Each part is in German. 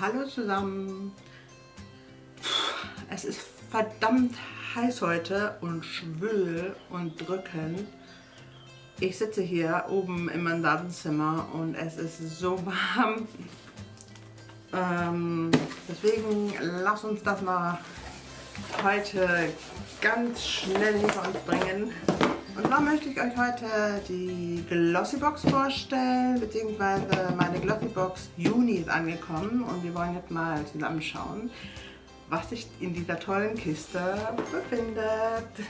Hallo zusammen. Es ist verdammt heiß heute und schwül und drückend. Ich sitze hier oben im Mandantenzimmer und es ist so warm. Ähm, deswegen lass uns das mal heute ganz schnell hinter uns bringen. Zwar möchte ich euch heute die Glossybox vorstellen, beziehungsweise meine Glossybox Juni ist angekommen und wir wollen jetzt mal zusammenschauen, was sich in dieser tollen Kiste befindet.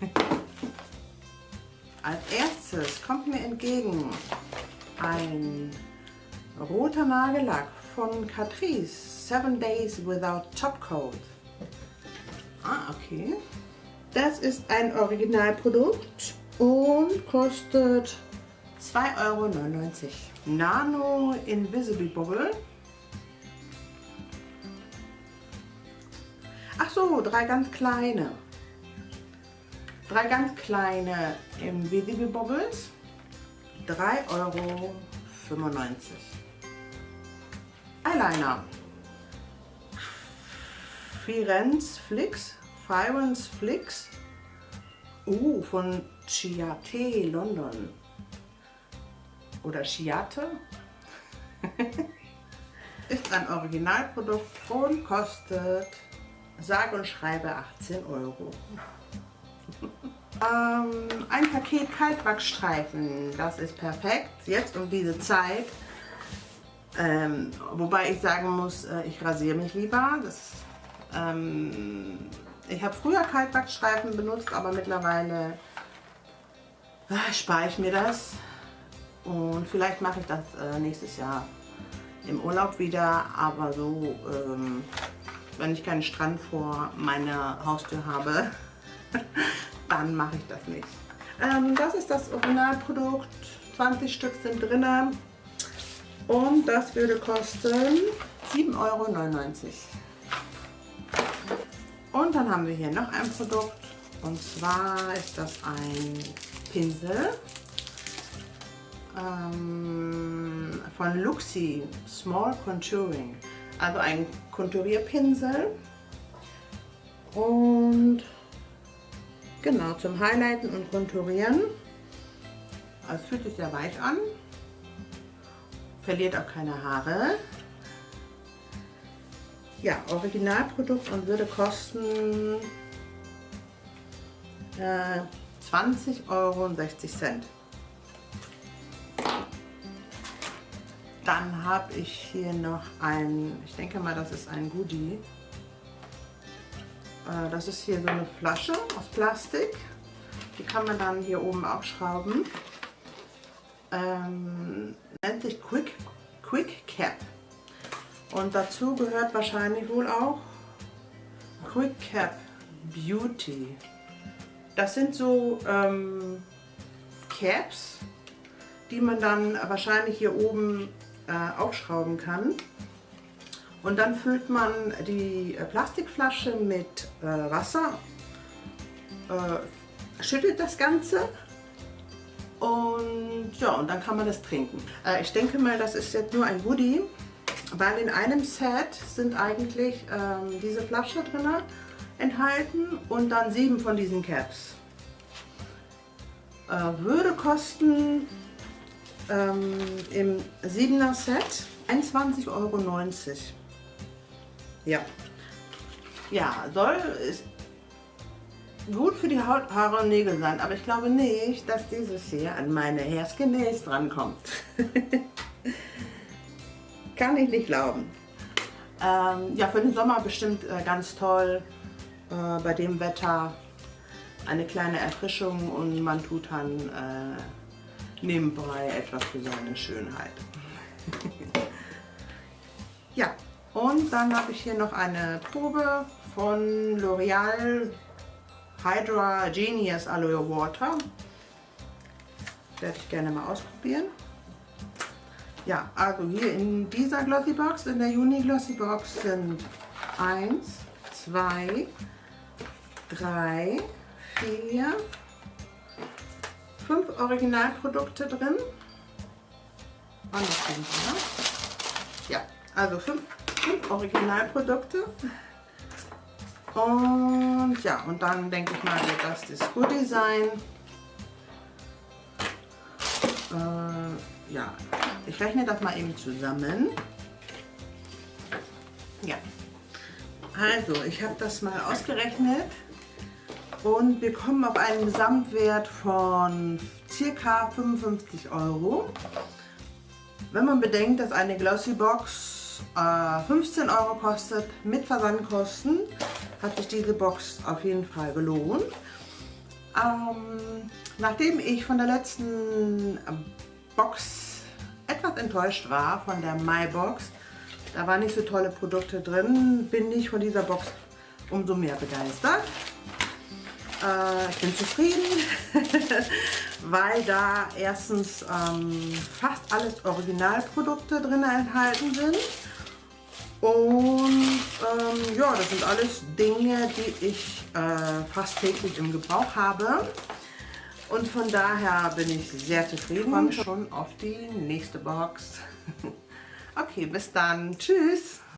Als erstes kommt mir entgegen ein roter Nagellack von Catrice, 7 Days Without Topcoat. Ah, okay. Das ist ein Originalprodukt und kostet 2,99 Euro. Nano Invisible Bubble. Ach so, drei ganz kleine. Drei ganz kleine Invisible Bubbles. 3,95 Euro. Eyeliner. Firenze Flix Firenze Flix uh, von Chiate London oder Chiate ist ein Originalprodukt und kostet sage und schreibe 18 Euro. ähm, ein Paket Kaltwachsstreifen, das ist perfekt, jetzt um diese Zeit. Ähm, wobei ich sagen muss, äh, ich rasiere mich lieber. Das, ähm, ich habe früher Kaltwachsstreifen benutzt, aber mittlerweile äh, spare ich mir das. Und vielleicht mache ich das äh, nächstes Jahr im Urlaub wieder, aber so, ähm, wenn ich keinen Strand vor meiner Haustür habe, dann mache ich das nicht. Ähm, das ist das Originalprodukt, 20 Stück sind drin und das würde kosten 7,99 Euro. Und dann haben wir hier noch ein Produkt und zwar ist das ein Pinsel ähm, von Luxi Small Contouring. Also ein Konturierpinsel und genau zum Highlighten und Konturieren. Es fühlt sich sehr weich an, verliert auch keine Haare ja, Originalprodukt und würde kosten äh, 20,60 Euro. Dann habe ich hier noch ein, ich denke mal, das ist ein Goodie. Äh, das ist hier so eine Flasche aus Plastik. Die kann man dann hier oben aufschrauben. Ähm, nennt sich Quick, Quick Cap. Und dazu gehört wahrscheinlich wohl auch Quick Cap Beauty. Das sind so ähm, Caps, die man dann wahrscheinlich hier oben äh, aufschrauben kann. Und dann füllt man die äh, Plastikflasche mit äh, Wasser, äh, schüttelt das Ganze und ja, und dann kann man das trinken. Äh, ich denke mal, das ist jetzt nur ein Woody weil in einem Set sind eigentlich ähm, diese Flasche drin enthalten und dann sieben von diesen Caps. Äh, würde kosten ähm, im 7er Set 21,90 Euro. Ja. Ja, soll ist gut für die Haut, Haare und Nägel sein, aber ich glaube nicht, dass dieses hier an meine Nails drankommt. Kann ich nicht glauben. Ähm, ja, für den Sommer bestimmt äh, ganz toll. Äh, bei dem Wetter eine kleine Erfrischung und man tut dann äh, nebenbei etwas für seine Schönheit. ja, und dann habe ich hier noch eine Probe von L'Oreal Hydra Genius Aloe Water. Werde ich gerne mal ausprobieren. Ja, also hier in dieser Glossy Box, in der Juni Glossy Box sind 1, 2, 3, 4, 5 Originalprodukte drin. Und das sind wir. Ja, also 5 und Originalprodukte. Und ja, und dann denke ich mal, wird das das Goodie sein. Äh, ja, ich rechne das mal eben zusammen. Ja, also ich habe das mal ausgerechnet und wir kommen auf einen Gesamtwert von ca. 55 Euro. Wenn man bedenkt, dass eine Glossy Box äh, 15 Euro kostet mit Versandkosten, hat sich diese Box auf jeden Fall gelohnt. Ähm, nachdem ich von der letzten Box etwas enttäuscht war, von der MyBox, da waren nicht so tolle Produkte drin, bin ich von dieser Box umso mehr begeistert. Äh, ich bin zufrieden, weil da erstens ähm, fast alles Originalprodukte drin enthalten sind. Und ähm, ja, das sind alles Dinge, die ich äh, fast täglich im Gebrauch habe. Und von daher bin ich sehr zufrieden. Ich schon auf die nächste Box. okay, bis dann. Tschüss.